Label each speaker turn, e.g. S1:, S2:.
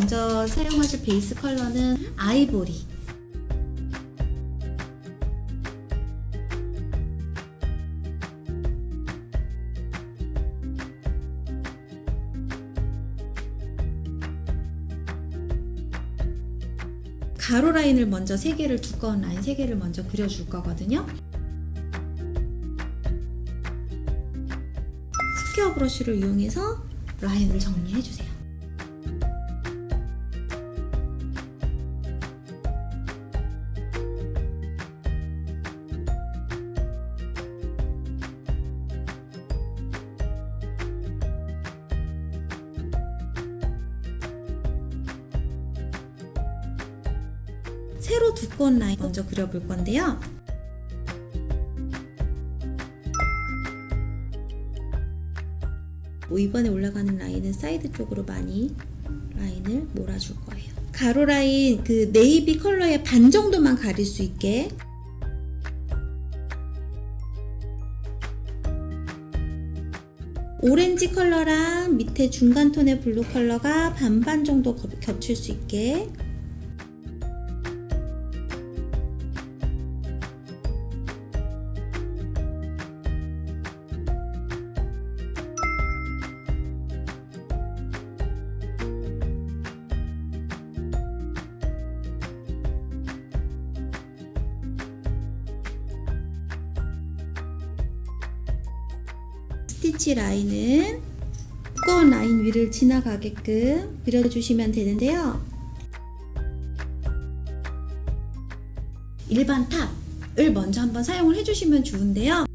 S1: 먼저 사용하실 베이스 컬러는 아이보리. 가로 라인을 먼저 3개를 두꺼운 라인 3개를 먼저 그려줄 거거든요. 스퀘어 브러쉬를 이용해서 라인을 정리해 주세요. 세로 두꺼운 라인 먼저 그려볼 건데요. 뭐 이번에 올라가는 라인은 사이드 쪽으로 많이 라인을 몰아줄 거예요. 가로 라인 그 네이비 컬러의 반 정도만 가릴 수 있게 오렌지 컬러랑 밑에 중간 톤의 블루 컬러가 반반 정도 겹- 겹칠 수 있게 스티치 라인은 두꺼운 라인 위를 지나가게끔 그려주시면 되는데요. 일반 탑을 먼저 한번 사용을 해주시면 좋은데요.